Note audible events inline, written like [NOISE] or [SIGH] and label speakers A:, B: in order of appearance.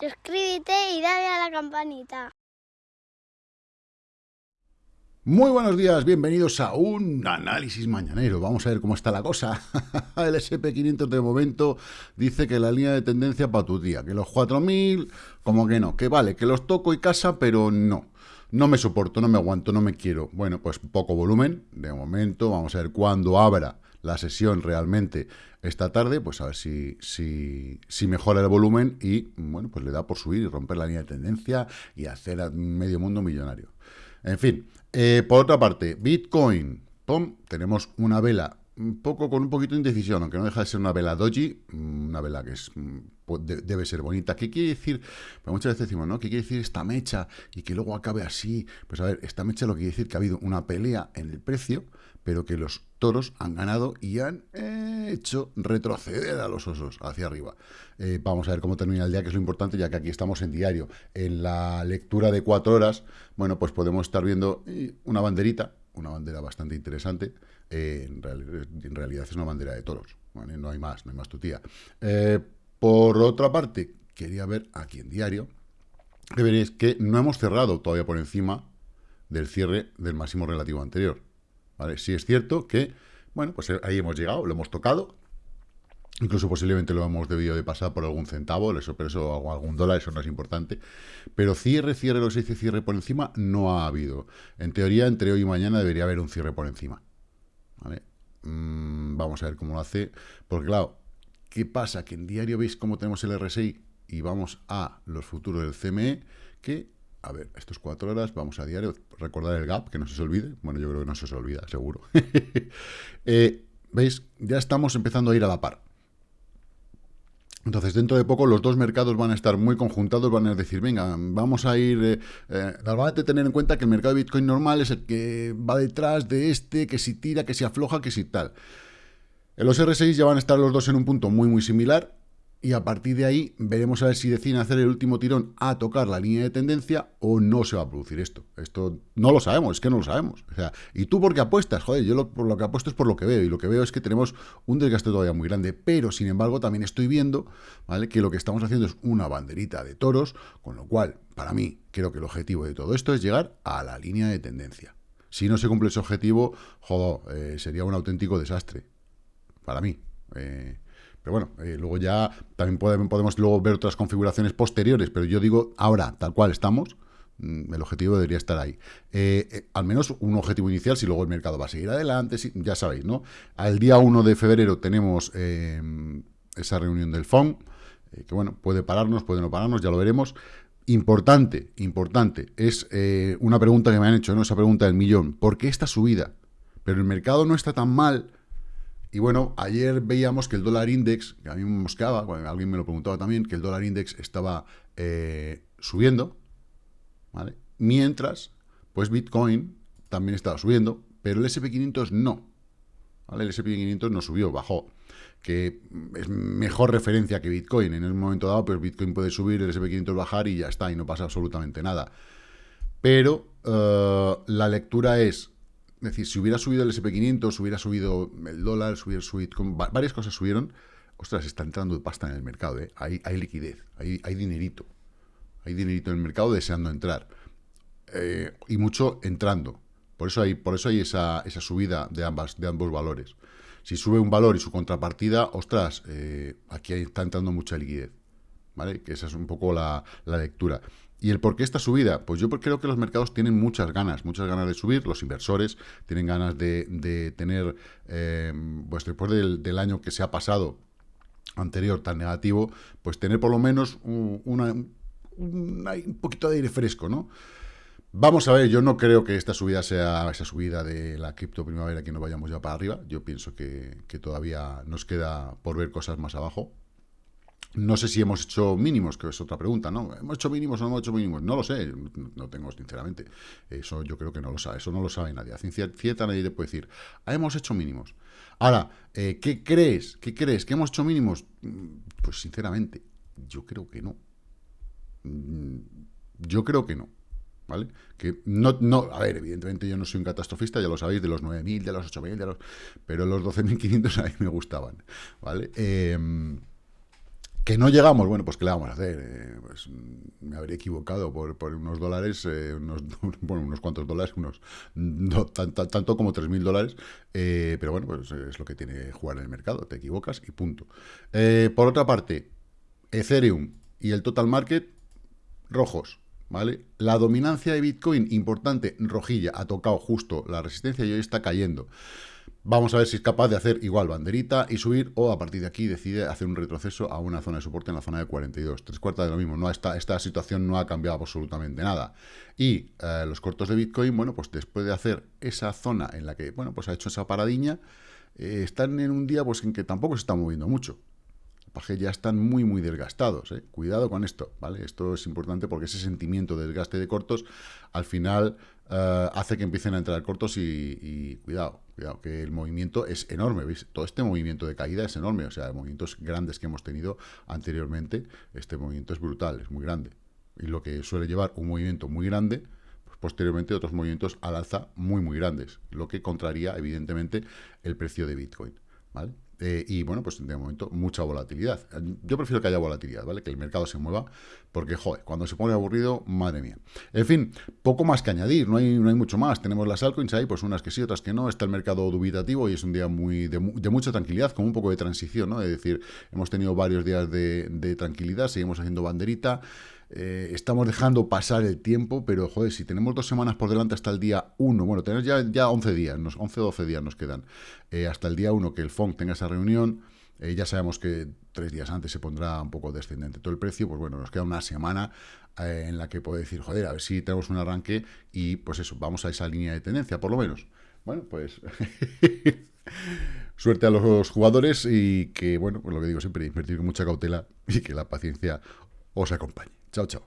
A: Suscríbete y dale a la campanita.
B: Muy buenos días, bienvenidos a un análisis mañanero. Vamos a ver cómo está la cosa. [LAUGHS] El SP500 de momento dice que la línea de tendencia para tu día, que los 4000, como que no, que vale, que los toco y casa, pero no. No me soporto, no me aguanto, no me quiero. Bueno, pues poco volumen de momento. Vamos a ver cuándo abra la sesión realmente esta tarde, pues a ver si, si, si, mejora el volumen y, bueno, pues le da por subir y romper la línea de tendencia y hacer a medio mundo millonario. En fin, eh, por otra parte, Bitcoin, pum, tenemos una vela un poco con un poquito de indecisión, aunque no deja de ser una vela doji, mm, una vela que es mm, debe ser bonita. ¿Qué quiere decir? Pues muchas veces decimos, ¿no? ¿Qué quiere decir esta mecha y que luego acabe así? Pues a ver, esta mecha lo que quiere decir que ha habido una pelea en el precio, pero que los toros han ganado y han eh, hecho retroceder a los osos hacia arriba. Eh, vamos a ver cómo termina el día, que es lo importante, ya que aquí estamos en diario. En la lectura de cuatro horas, bueno, pues podemos estar viendo eh, una banderita, una bandera bastante interesante, en, realidad es una bandera de toros, no hay más, no hay más tu tía. Eh, por otra parte, quería ver aquí en diario, que veréis que no hemos cerrado todavía por encima del cierre del máximo relativo anterior. ¿vale? Sí es cierto que, bueno, pues ahí hemos llegado, lo hemos tocado, Incluso posiblemente lo hemos debido de pasar por algún centavo, eso, pero eso, o algún dólar, eso no es importante. Pero cierre, cierre, lo que se dice cierre por encima, no ha habido. En teoría, entre hoy y mañana debería haber un cierre por encima. Mm, vamos a ver cómo lo hace. Porque claro, ¿qué pasa? Que en diario veis cómo tenemos el RSI y vamos a los futuros del CME, que, a ver, estos cuatro horas, vamos a diario, recordar el gap, que no se os olvide. Bueno, yo creo que no se os olvida, seguro. [LAUGHS] Eh, ¿Veis? Ya estamos empezando a ir a la par. Entonces, dentro de poco los dos mercados van a estar muy conjuntados, van a decir, venga, vamos a ir... Eh, eh tener en cuenta que el mercado de Bitcoin normal es el que va detrás de este, que si tira, que si afloja, que si tal. En los R6 ya van a estar los dos en un punto muy, muy similar y a partir de ahí veremos a ver si deciden hacer el último tirón a tocar la línea de tendencia o no se va a producir esto. Esto no lo sabemos, es que no lo sabemos. O sea, ¿y tú por qué apuestas? Joder, yo lo, por lo que apuesto es por lo que veo y lo que veo es que tenemos un desgaste todavía muy grande, pero sin embargo también estoy viendo ¿vale? que lo que estamos haciendo es una banderita de toros, con lo cual, para mí, creo que el objetivo de todo esto es llegar a la línea de tendencia. Si no se cumple ese objetivo, joder, eh, sería un auténtico desastre. Para mí. Eh, pero bueno, eh, luego ya también podemos, luego ver otras configuraciones posteriores, pero yo digo ahora, tal cual estamos, mm, el objetivo debería estar ahí. Eh, eh, al menos un objetivo inicial, si luego el mercado va a seguir adelante, ya sabéis, ¿no? Al día 1 de febrero tenemos esa reunión del FON, que bueno, puede pararnos, puede no pararnos, ya lo veremos. Importante, importante, es una pregunta que me han hecho, ¿no? Esa pregunta del millón. ¿Por qué esta subida? Pero el mercado no está tan mal y bueno, ayer veíamos que el dólar index, que a mí me mosqueaba, alguien me lo preguntaba también, que el dólar index estaba eh, subiendo, ¿vale? Mientras, pues Bitcoin también estaba subiendo, pero el SP500 no. ¿vale? El SP500 no subió, bajó. Que es mejor referencia que Bitcoin. En un momento dado, pues Bitcoin puede subir, el SP500 bajar y ya está, y no pasa absolutamente nada. Pero eh, la lectura es, es decir, si hubiera subido el SP500, si hubiera subido el dólar, hubiera subido, varias cosas subieron, ostras, está entrando pasta en el mercado, ¿eh? hay, liquidez, hay, hay dinerito, hay dinerito en el mercado deseando entrar, eh, y mucho entrando. Por eso hay, por eso hay esa, esa subida de, ambas, de ambos valores. Si sube un valor y su contrapartida, ostras, eh, aquí está entrando mucha liquidez. ¿Vale? Que esa es un poco la lectura. ¿Y el por qué esta subida? Pues yo creo que los mercados tienen muchas ganas, muchas ganas de subir, los inversores tienen ganas de, tener, eh, pues después del, año que se ha pasado anterior tan negativo, pues tener por lo menos un, un poquito de aire fresco, ¿no? Vamos a ver, yo no creo que esta subida sea esa subida de la cripto primavera que no vayamos ya para arriba. Yo pienso que todavía nos queda por ver cosas más abajo. No sé si hemos hecho mínimos, que es otra pregunta, ¿no? ¿Hemos hecho mínimos o no hemos hecho mínimos? No lo sé, no tengo, sinceramente. Eso yo creo que no lo sabe, eso no lo sabe nadie. A ciencia cierta nadie te puede decir, ah, hemos hecho mínimos. Ahora, eh, ¿qué crees? ¿Qué crees? ¿Que hemos hecho mínimos? Mm, pues sinceramente, yo creo que no. Mm, yo creo que no. ¿vale? Que no, no, a ver, evidentemente yo no soy un catastrofista, ya lo sabéis, de los 9.000, de los 8.000, de los... Pero los 12.500 [LAUGHS] a mí me gustaban, ¿vale? Em, que no llegamos, bueno, pues ¿qué le vamos a hacer? Eh, pues me habría equivocado por, unos dólares, eh, unos, [LAUGHS] bueno, unos cuantos dólares, unos [LAUGHS] no, tanto como 3.000 dólares, eh, pero bueno, pues es lo que tiene jugar en el mercado, te equivocas y punto. por otra parte, Ethereum y el total market, rojos, ¿vale? La dominancia de Bitcoin, importante, rojilla, ha tocado justo la resistencia y hoy está cayendo. Vamos a ver si es capaz de hacer igual banderita y subir, o a partir de aquí decide hacer un retroceso a una zona de soporte en la zona de 42. Tres cuartas de lo mismo, no, esta, esta situación no ha cambiado absolutamente nada. Y eh, los cortos de Bitcoin, bueno, pues después de hacer esa zona en la que, bueno, pues ha hecho esa paradiña, eh, están en un día pues en que tampoco se está moviendo mucho. Ya están muy, muy desgastados. ¿eh? Cuidado con esto, ¿vale? Esto es importante porque ese sentimiento de desgaste de cortos al final eh, hace que empiecen a entrar cortos y, cuidado, cuidado, que el movimiento es enorme, ¿veis? Todo este movimiento de caída es enorme, o sea, movimientos grandes que hemos tenido anteriormente, este movimiento es brutal, es muy grande. Y lo que suele llevar un movimiento muy grande, pues posteriormente otros movimientos al alza muy, muy grandes, lo que contraría, evidentemente, el precio de Bitcoin, ¿vale? Eh, y bueno, pues de momento mucha volatilidad. Yo prefiero que haya volatilidad, ¿vale? Que el mercado se mueva, porque, joder, cuando se pone aburrido, madre mía. En fin, poco más que añadir, no hay, no hay mucho más. Tenemos las altcoins ahí, pues unas que sí, otras que no. Está el mercado dubitativo y es un día muy de, mucha tranquilidad, como un poco de transición, ¿no? Es decir, hemos tenido varios días de, de tranquilidad, seguimos haciendo banderita. Eh, estamos dejando pasar el tiempo, pero joder, si tenemos dos semanas por delante hasta el día 1, bueno, tenemos ya, ya 11 días, 11 o 12 días nos quedan, eh, hasta el día 1 que el FONC tenga esa reunión, eh, ya sabemos que tres días antes se pondrá un poco descendente todo el precio, pues bueno, nos queda una semana en la que puede decir, joder, a ver si tenemos un arranque y pues eso, vamos a esa línea de tendencia, por lo menos. Bueno, pues [LAUGHS] suerte a los jugadores y que, bueno, pues lo que digo siempre, invertir con mucha cautela y que la paciencia os acompañe. 瞧瞧